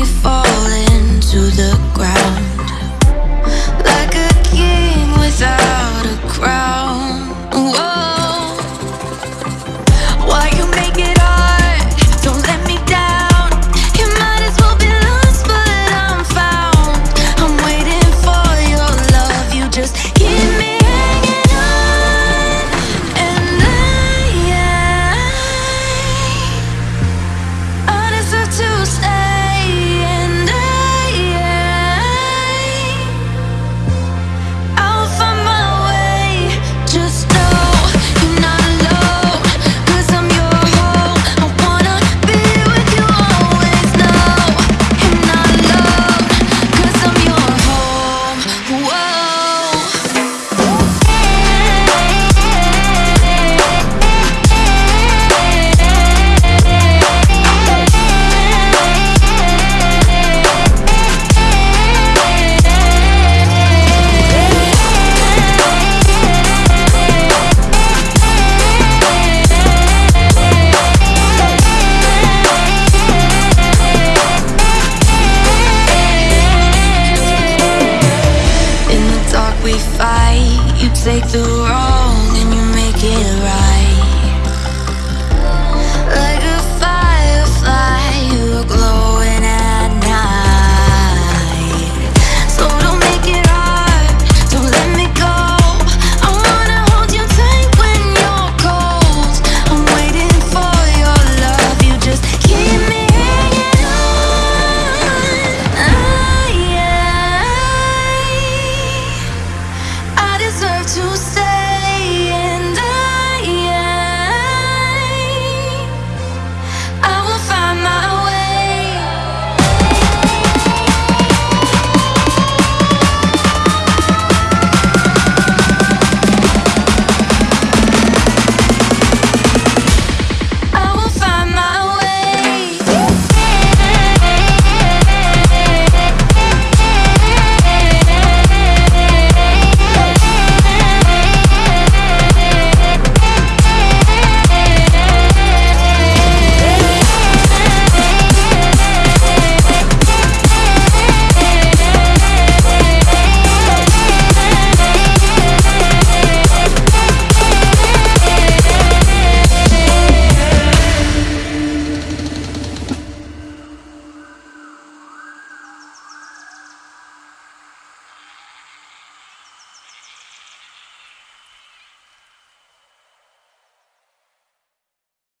me into the ground. take the road.